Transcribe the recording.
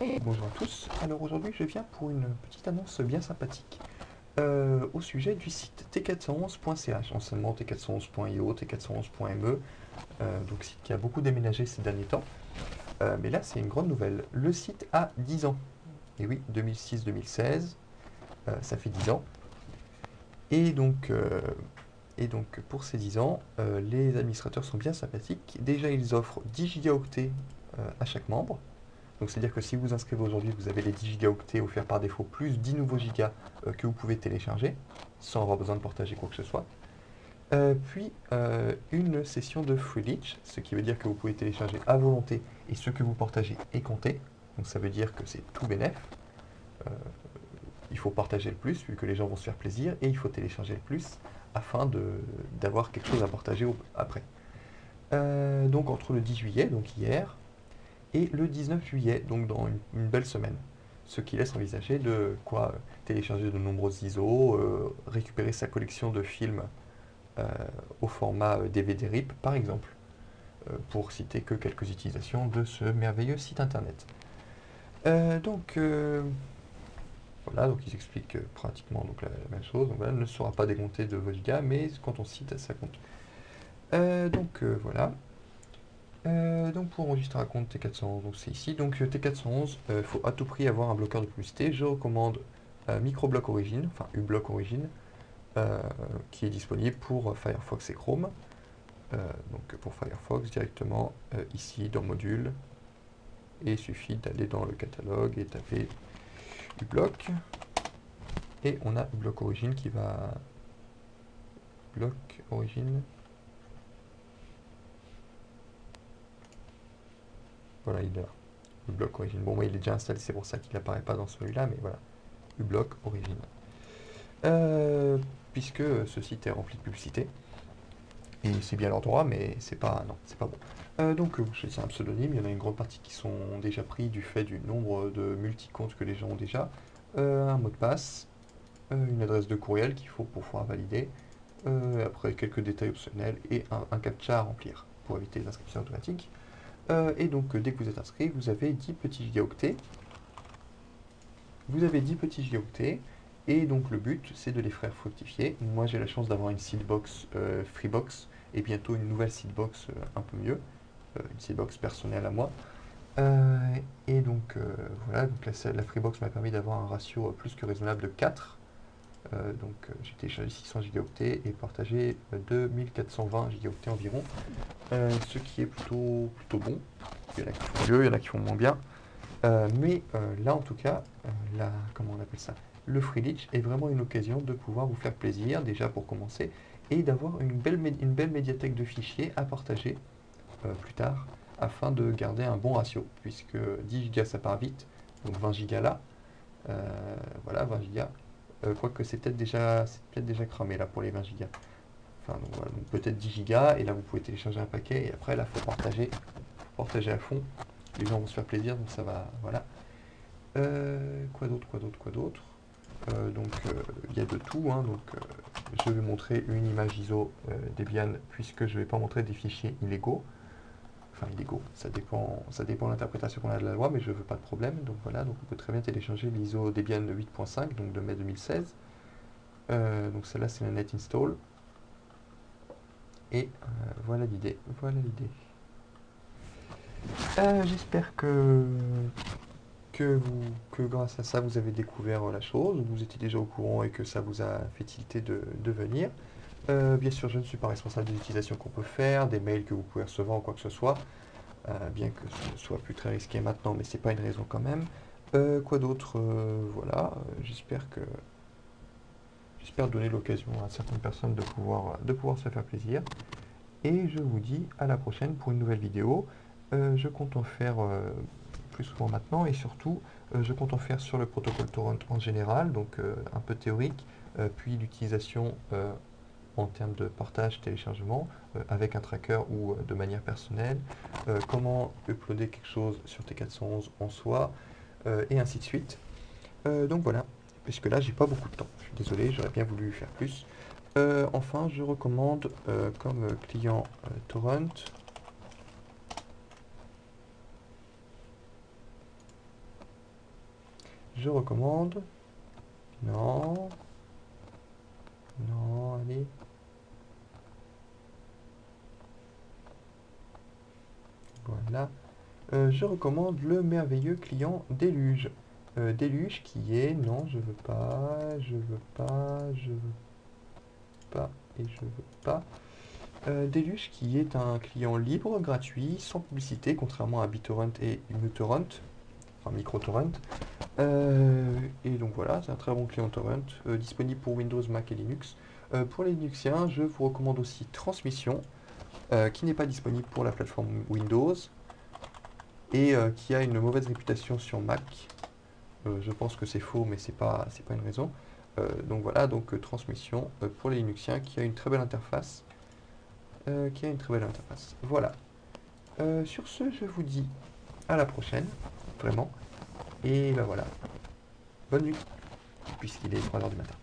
Bonjour à tous. Alors aujourd'hui, je viens pour une petite annonce bien sympathique euh, au sujet du site t411.ch, anciennement t411.io, t411.me, euh, donc site qui a beaucoup déménagé ces derniers temps. Euh, mais là, c'est une grande nouvelle. Le site a 10 ans. Et oui, 2006-2016, ça fait 10 ans. Et donc, et donc pour ces 10 ans, les administrateurs sont bien sympathiques. Déjà, ils offrent 10 gigaoctets à chaque membre. Donc c'est-à-dire que si vous inscrivez aujourd'hui, vous avez les 10 gigaoctets offerts par défaut, plus 10 nouveaux gigas euh, que vous pouvez télécharger, sans avoir besoin de partager quoi que ce soit. Euh, puis euh, une session de free leech, ce qui veut dire que vous pouvez télécharger à volonté et ce que vous partagez est compté. Donc ça veut dire que c'est tout bénef. il faut partager le plus vu que les gens vont se faire plaisir et il faut télécharger le plus afin d'avoir quelque chose à partager après. donc entre le 10 juillet, donc hier, et le 19 juillet, donc dans une, belle semaine. Ce qui laisse envisager de quoi télécharger de nombreux ISO, euh, récupérer sa collection de films euh, au format DVD euh, RIP par exemple, pour citer que quelques utilisations de ce merveilleux site internet. donc voilà, donc ils expliquent pratiquement donc, la, même chose. Donc, voilà, ne sera pas décompté de vos gigas, mais quand on cite, ça compte. donc voilà. Euh, donc pour enregistrer un compte T411, donc c'est ici. Donc euh, T411, il euh, faut à tout prix avoir un bloqueur de publicité. Je recommande Microblock Origin, enfin uBlock Origin, qui est disponible pour Firefox et Chrome. donc pour Firefox directement ici dans Module. Et il suffit d'aller dans le catalogue et taper uBlock. Et on a uBlock Origin qui va... Block Origin Voilà, il a bloc origine. Bon, moi, il est déjà installé, c'est pour ça qu'il n'apparaît pas dans celui-là, mais voilà. uBlock origine. Euh, puisque ce site est rempli de publicité. Et c'est bien leur droit, mais c'est pas, non, c'est pas bon. Euh, donc, c'est un pseudonyme. Il y en a une grande partie qui sont déjà pris du fait du nombre de multi-comptes que les gens ont déjà. Euh, un mot de passe, une adresse de courriel qu'il faut pour pouvoir valider. après, quelques détails optionnels et un, un captcha à remplir pour éviter les inscriptions automatiques. Euh, et donc, dès que vous êtes inscrit, vous avez 10 petits gigaoctets. Vous avez 10 petits gigaoctets. Et donc, le but, c'est de les faire fructifier. Moi, j'ai la chance d'avoir une seedbox euh, Freebox et bientôt une nouvelle seedbox euh, un peu mieux. une seedbox personnelle à moi. et donc, voilà, donc la, la Freebox m'a permis d'avoir un ratio plus que raisonnable de 4. Euh, donc euh, j'ai téléchargé 600 gigaoctets et partagé 2420 gigaoctets environ, euh, ce qui est plutôt, plutôt bon. Il y en a qui font mieux, il y en a qui font moins bien. mais là en tout cas, la, comment on appelle ça le free leech est vraiment une occasion de pouvoir vous faire plaisir, déjà pour commencer, et d'avoir une belle, une belle médiathèque de fichiers à partager plus tard, afin de garder un bon ratio, puisque 10 gigas ça part vite, donc 20 gigas là, voilà 20 gigas, euh, quoique c'est peut-être déjà, peut déjà cramé là pour les 20 Go. Enfin, donc, peut-être 10 Go, et là vous pouvez télécharger un paquet, et après là, faut partager, partager à fond. Les gens vont se faire plaisir, donc ça va, voilà. Euh, quoi d'autre, quoi d'autre, quoi d'autre? Euh, Donc, il y a de tout, hein, donc je vais montrer une image ISO Debian, puisque je ne vais pas montrer des fichiers illégaux enfin illégaux, ça dépend, ça dépend de l'interprétation qu'on a de la loi, mais je ne veux pas de problème, donc voilà, donc on peut très bien télécharger l'ISO Debian 8.5, donc de mai 2016, euh, donc celle-là c'est la net install, et euh, voilà l'idée, voilà l'idée. Euh, j'espère que, que, que grâce à ça vous avez découvert la chose, vous étiez déjà au courant et que ça vous a fait tilter de venir. Euh, bien sûr, je ne suis pas responsable des utilisations qu'on peut faire, des mails que vous pouvez recevoir ou quoi que ce soit. Euh, bien que ce soit plus très risqué maintenant, mais c'est pas une raison quand même. Euh, quoi d'autre Voilà, j'espère que j'espère donner l'occasion à certaines personnes de pouvoir, de pouvoir se faire plaisir. Et je vous dis à la prochaine pour une nouvelle vidéo. je compte en faire plus souvent maintenant et surtout je compte en faire sur le protocole torrent en général, donc un peu théorique, puis l'utilisation en termes de partage, téléchargement, euh, avec un tracker ou euh, de manière personnelle, euh, comment uploader quelque chose sur T411 en soi, et ainsi de suite. donc voilà, puisque là j'ai pas beaucoup de temps, je suis désolé, j'aurais bien voulu faire plus. enfin, je recommande comme client Torrent, je recommande. Non. Non, allez. Euh, je recommande le merveilleux client Déluge. Euh, Déluge qui est... Non, je veux pas, je veux pas, je veux pas et je veux pas. Euh, Deluge qui est un client libre, gratuit, sans publicité, contrairement à BitTorrent et MuTorrent, enfin MicroTorrent. Euh, et donc voilà, c'est un très bon client torrent, disponible pour Windows, Mac et Linux. pour les Linuxiens, je vous recommande aussi Transmission, qui n'est pas disponible pour la plateforme Windows, et qui a une mauvaise réputation sur Mac. je pense que c'est faux, mais c'est pas, pas une raison. donc voilà, donc Transmission pour les Linuxiens, qui a une très belle interface. Euh, qui a une très belle interface. Voilà. Euh, sur ce, je vous dis à la prochaine, vraiment. Et ben voilà. Bonne nuit, puisqu'il est 3h du matin.